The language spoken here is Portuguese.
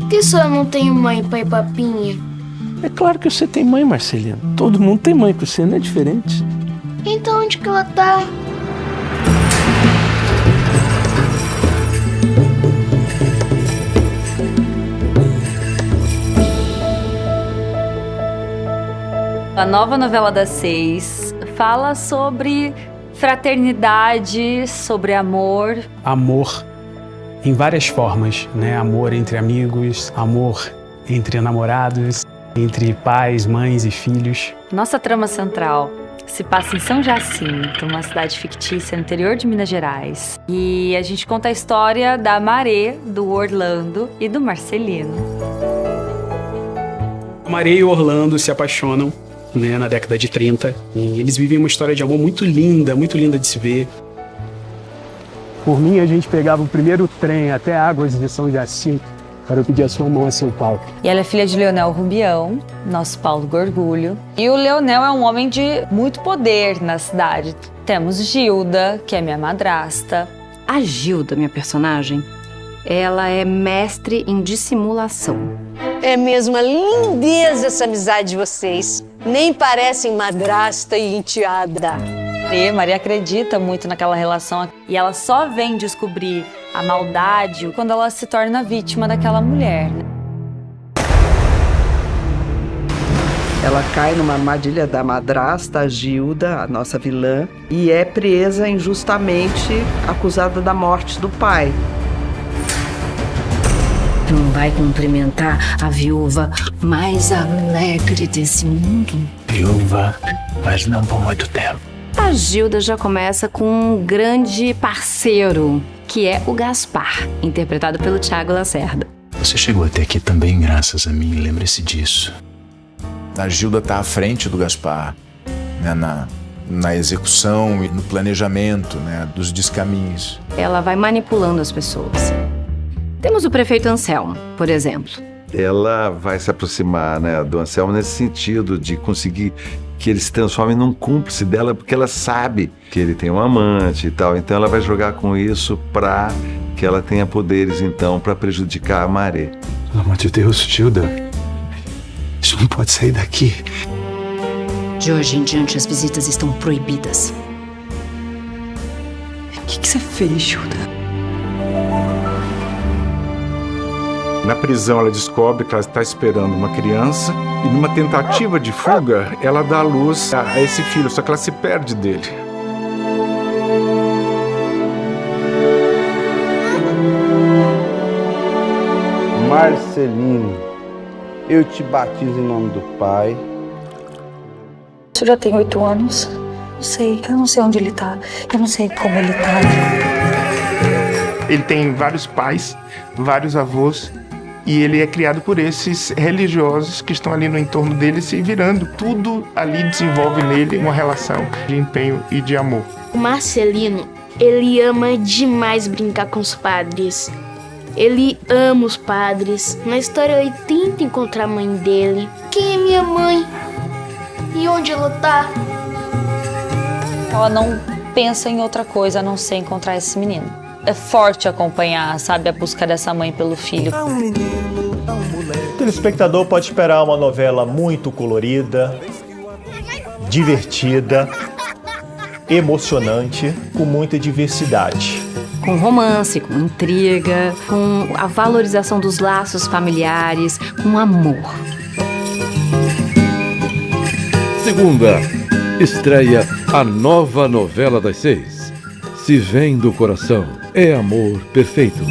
Por que só eu não tenho mãe, pai e papinha? É claro que você tem mãe, Marcelino. Todo mundo tem mãe, você não é diferente. Então onde que ela tá? A nova novela das seis fala sobre fraternidade, sobre amor. Amor em várias formas, né? Amor entre amigos, amor entre namorados, entre pais, mães e filhos. Nossa trama central se passa em São Jacinto, uma cidade fictícia no interior de Minas Gerais. E a gente conta a história da Maré, do Orlando e do Marcelino. Maré e Orlando se apaixonam né, na década de 30. E eles vivem uma história de amor muito linda, muito linda de se ver. Por mim, a gente pegava o primeiro trem até Águas de São Jacinto para eu pedir a sua mão a São Paulo. E ela é filha de Leonel Rubião, nosso Paulo Gorgulho. E o Leonel é um homem de muito poder na cidade. Temos Gilda, que é minha madrasta. A Gilda, minha personagem, ela é mestre em dissimulação. É mesmo a lindeza essa amizade de vocês. Nem parecem madrasta e enteada. E Maria acredita muito naquela relação e ela só vem descobrir a maldade quando ela se torna vítima daquela mulher. né? Ela cai numa armadilha da madrasta, a Gilda, a nossa vilã, e é presa injustamente, acusada da morte do pai. Não vai cumprimentar a viúva mais alegre desse mundo? Viúva, mas não por muito tempo. A Gilda já começa com um grande parceiro, que é o Gaspar, interpretado pelo Tiago Lacerda. Você chegou até aqui também graças a mim, lembre-se disso. A Gilda está à frente do Gaspar, né, na, na execução e no planejamento né, dos descaminhos. Ela vai manipulando as pessoas. Temos o prefeito Anselmo, por exemplo. Ela vai se aproximar né, do Anselmo nesse sentido de conseguir que ele se transforme num cúmplice dela, porque ela sabe que ele tem um amante e tal. Então ela vai jogar com isso para que ela tenha poderes, então, para prejudicar a Maré. Pelo amor de Deus, Gilda. Isso não pode sair daqui. De hoje em diante, as visitas estão proibidas. O que, que você fez, Gilda? Na prisão, ela descobre que ela está esperando uma criança e, numa tentativa de fuga, ela dá luz a a esse filho, só que ela se perde dele. Marcelino, eu te batizo em nome do Pai. Isso já tem oito anos. Não sei, eu não sei onde ele tá. Eu não sei como ele tá. Ele tem vários pais, vários avós, e ele é criado por esses religiosos que estão ali no entorno dele se virando. Tudo ali desenvolve nele uma relação de empenho e de amor. O Marcelino, ele ama demais brincar com os padres. Ele ama os padres. Na história ele tenta encontrar a mãe dele. Quem é minha mãe? E onde ela tá? Ela não pensa em outra coisa a não ser encontrar esse menino. É forte acompanhar, sabe, a busca dessa mãe pelo filho. O telespectador pode esperar uma novela muito colorida, divertida, emocionante, com muita diversidade. Com romance, com intriga, com a valorização dos laços familiares, com amor. Segunda, estreia a nova novela das seis. Se vem do coração, é amor perfeito.